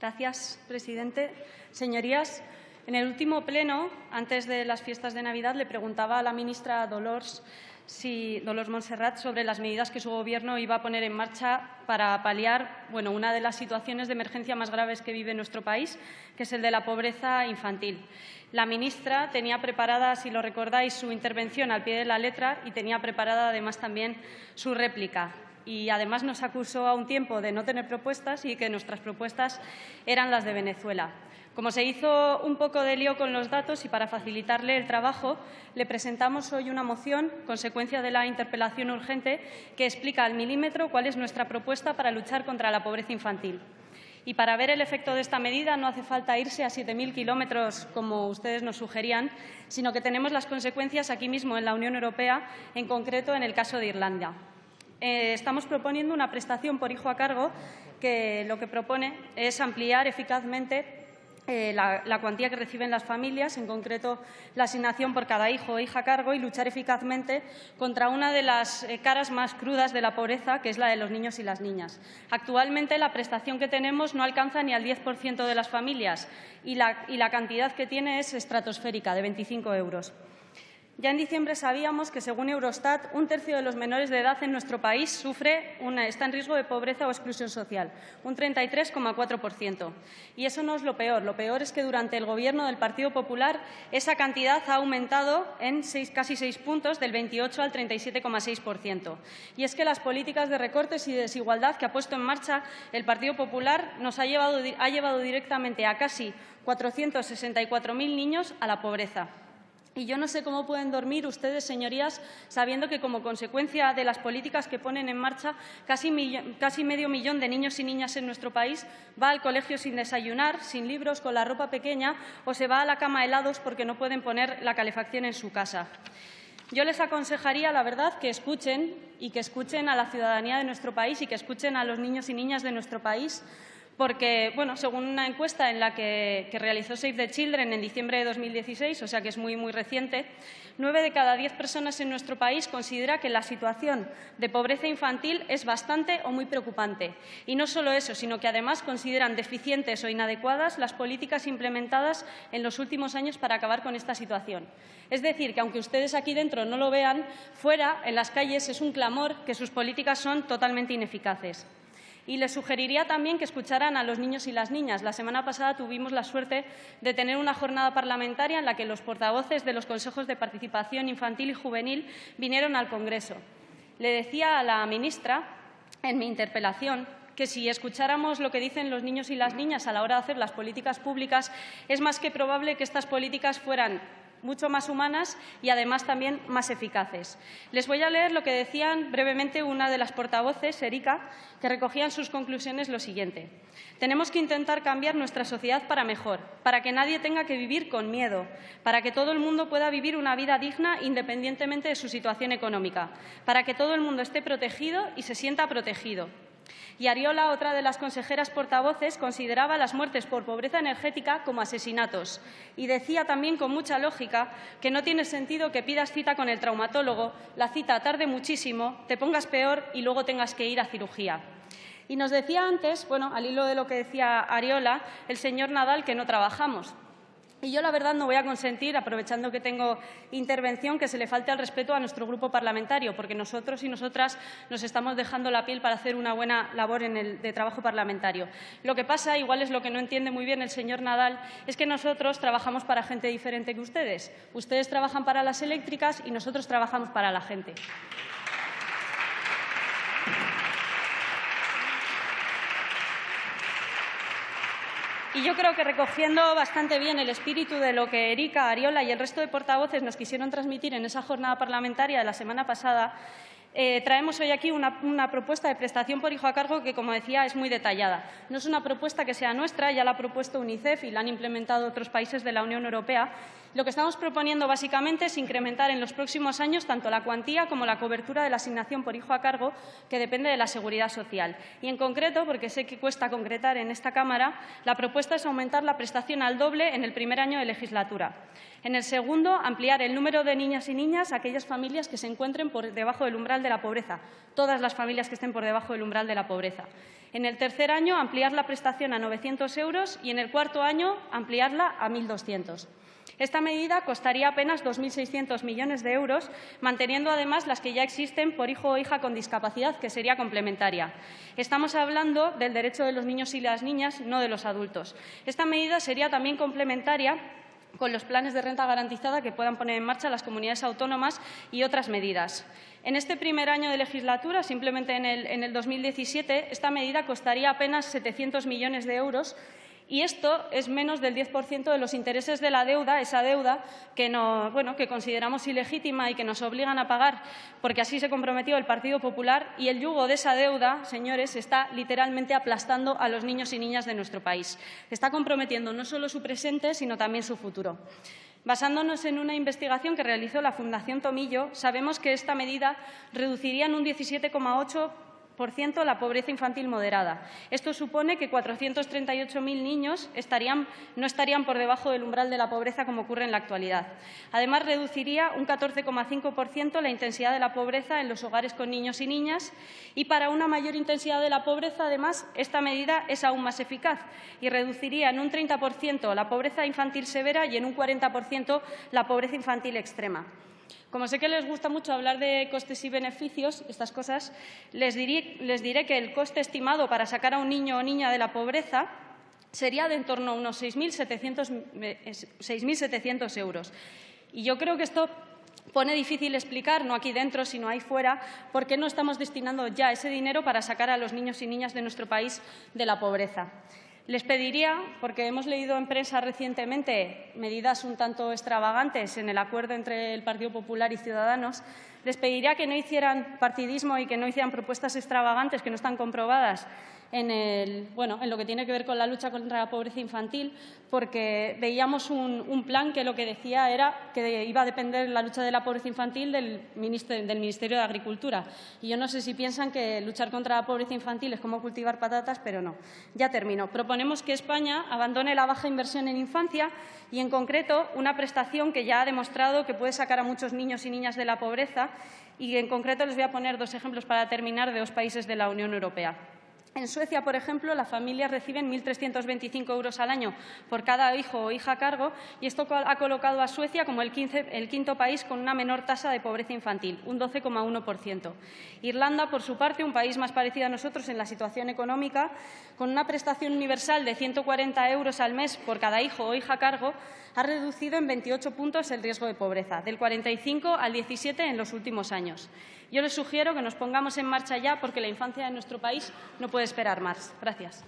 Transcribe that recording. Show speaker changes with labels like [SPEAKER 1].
[SPEAKER 1] Gracias, presidente. Señorías, en el último pleno, antes de las fiestas de Navidad, le preguntaba a la ministra Dolores, si, Dolores Montserrat sobre las medidas que su Gobierno iba a poner en marcha para paliar bueno, una de las situaciones de emergencia más graves que vive nuestro país, que es el de la pobreza infantil. La ministra tenía preparada, si lo recordáis, su intervención al pie de la letra y tenía preparada además también su réplica y además nos acusó a un tiempo de no tener propuestas y que nuestras propuestas eran las de Venezuela. Como se hizo un poco de lío con los datos y para facilitarle el trabajo, le presentamos hoy una moción, consecuencia de la interpelación urgente, que explica al milímetro cuál es nuestra propuesta para luchar contra la pobreza infantil. Y para ver el efecto de esta medida no hace falta irse a 7.000 kilómetros, como ustedes nos sugerían, sino que tenemos las consecuencias aquí mismo en la Unión Europea, en concreto en el caso de Irlanda. Eh, estamos proponiendo una prestación por hijo a cargo que lo que propone es ampliar eficazmente eh, la, cuantía que reciben las familias, en concreto la asignación por cada hijo o hija a cargo, y luchar eficazmente contra una de las eh, caras más crudas de la pobreza, que es la de los niños y las niñas. Actualmente la prestación que tenemos no alcanza ni al 10% de las familias y la, y la cantidad que tiene es estratosférica, de 25 euros. Ya en diciembre sabíamos que, según Eurostat, un tercio de los menores de edad en nuestro país sufre está en riesgo de pobreza o exclusión social, un 33,4%. Y eso no es lo peor. Lo peor es que durante el Gobierno del Partido Popular esa cantidad ha aumentado en casi seis puntos, del 28 al 37,6%. Y es que las políticas de recortes y de desigualdad que ha puesto en marcha el Partido Popular nos ha llevado, ha llevado directamente a casi 464.000 niños a la pobreza. Y yo no sé cómo pueden dormir ustedes, señorías, sabiendo que como consecuencia de las políticas que ponen en marcha, casi, medio millón de niños y niñas en nuestro país va al colegio sin desayunar, sin libros, con la ropa pequeña o se va a la cama helados porque no pueden poner la calefacción en su casa. Yo les aconsejaría, la verdad, que escuchen y que escuchen a la ciudadanía de nuestro país y que escuchen a los niños y niñas de nuestro país porque, bueno, según una encuesta en la que, realizó Save the Children en diciembre de 2016, o sea que es muy, muy reciente, nueve de cada diez personas en nuestro país considera que la situación de pobreza infantil es bastante o muy preocupante. Y no solo eso, sino que además consideran deficientes o inadecuadas las políticas implementadas en los últimos años para acabar con esta situación. Es decir, que aunque ustedes aquí dentro no lo vean, fuera, en las calles, es un clamor que sus políticas son totalmente ineficaces. Y les sugeriría también que escucharan a los niños y las niñas. La semana pasada tuvimos la suerte de tener una jornada parlamentaria en la que los portavoces de los consejos de participación infantil y juvenil vinieron al Congreso. Le decía a la ministra en mi interpelación que si escucháramos lo que dicen los niños y las niñas a la hora de hacer las políticas públicas, es más que probable que estas políticas fueran mucho más humanas y además también más eficaces. Les voy a leer lo que decían brevemente una de las portavoces, Erika, que recogía en sus conclusiones lo siguiente. Tenemos que intentar cambiar nuestra sociedad para mejor, para que nadie tenga que vivir con miedo, para que todo el mundo pueda vivir una vida digna independientemente de su situación económica, para que todo el mundo esté protegido y se sienta protegido, y Ariola, otra de las consejeras portavoces, consideraba las muertes por pobreza energética como asesinatos y decía también con mucha lógica que no tiene sentido que pidas cita con el traumatólogo, la cita tarde muchísimo, te pongas peor y luego tengas que ir a cirugía. Y nos decía antes, bueno, al hilo de lo que decía Ariola, el señor Nadal que no trabajamos. Y yo, la verdad, no voy a consentir, aprovechando que tengo intervención, que se le falte al respeto a nuestro grupo parlamentario, porque nosotros y nosotras nos estamos dejando la piel para hacer una buena labor de trabajo parlamentario. Lo que pasa, igual es lo que no entiende muy bien el señor Nadal, es que nosotros trabajamos para gente diferente que ustedes. Ustedes trabajan para las eléctricas y nosotros trabajamos para la gente. Y yo creo que recogiendo bastante bien el espíritu de lo que Erika, Ariola y el resto de portavoces nos quisieron transmitir en esa jornada parlamentaria de la semana pasada, eh, traemos hoy aquí una, una, propuesta de prestación por hijo a cargo que, como decía, es muy detallada. No es una propuesta que sea nuestra, ya la ha propuesto UNICEF y la han implementado otros países de la Unión Europea. Lo que estamos proponiendo básicamente es incrementar en los próximos años tanto la cuantía como la cobertura de la asignación por hijo a cargo, que depende de la seguridad social. Y en concreto, porque sé que cuesta concretar en esta Cámara, la propuesta es aumentar la prestación al doble en el primer año de legislatura. En el segundo, ampliar el número de niñas y niñas a aquellas familias que se encuentren por debajo del umbral de la pobreza, todas las familias que estén por debajo del umbral de la pobreza. En el tercer año, ampliar la prestación a 900 euros y en el cuarto año, ampliarla a 1.200. Esta medida costaría apenas 2.600 millones de euros, manteniendo además las que ya existen por hijo o hija con discapacidad, que sería complementaria. Estamos hablando del derecho de los niños y las niñas, no de los adultos. Esta medida sería también complementaria con los planes de renta garantizada que puedan poner en marcha las comunidades autónomas y otras medidas. En este primer año de legislatura, simplemente en el, en el 2017, esta medida costaría apenas 700 millones de euros y esto es menos del 10% de los intereses de la deuda, esa deuda que, consideramos ilegítima y que nos obligan a pagar porque así se comprometió el Partido Popular y el yugo de esa deuda, señores, está literalmente aplastando a los niños y niñas de nuestro país. Está comprometiendo no solo su presente, sino también su futuro. Basándonos en una investigación que realizó la Fundación Tomillo, sabemos que esta medida reduciría en un 17,8 la pobreza infantil moderada. Esto supone que 438.000 niños no estarían por debajo del umbral de la pobreza como ocurre en la actualidad. Además, reduciría un 14,5% la intensidad de la pobreza en los hogares con niños y niñas y para una mayor intensidad de la pobreza, además, esta medida es aún más eficaz y reduciría en un 30% la pobreza infantil severa y en un 40% la pobreza infantil extrema. Como sé que les gusta mucho hablar de costes y beneficios, estas cosas, les diré, que el coste estimado para sacar a un niño o niña de la pobreza sería de en torno a unos 6.700 euros. Y yo creo que esto pone difícil explicar, no aquí dentro, sino ahí fuera, por qué no estamos destinando ya ese dinero para sacar a los niños y niñas de nuestro país de la pobreza. Les pediría, porque hemos leído en prensa recientemente medidas un tanto extravagantes en el acuerdo entre el Partido Popular y Ciudadanos, les pediría que no hicieran partidismo y que no hicieran propuestas extravagantes que no están comprobadas en, lo que tiene que ver con la lucha contra la pobreza infantil, porque veíamos un, plan que lo que decía era que iba a depender la lucha de la pobreza infantil del Ministerio de Agricultura. Y yo no sé si piensan que luchar contra la pobreza infantil es como cultivar patatas, pero no. Ya termino. Proponemos que España abandone la baja inversión en infancia y, en concreto, una prestación que ya ha demostrado que puede sacar a muchos niños y niñas de la pobreza. Y, en concreto, les voy a poner dos ejemplos para terminar de dos países de la Unión Europea. En Suecia, por ejemplo, las familias reciben 1.325 euros al año por cada hijo o hija a cargo y esto ha colocado a Suecia como el, quinto país con una menor tasa de pobreza infantil, un 12,1%. Irlanda, por su parte, un país más parecido a nosotros en la situación económica, con una prestación universal de 140 euros al mes por cada hijo o hija a cargo, ha reducido en 28 puntos el riesgo de pobreza, del 45 al 17 en los últimos años. Yo les sugiero que nos pongamos en marcha ya porque la infancia de nuestro país no puede esperar más. Gracias.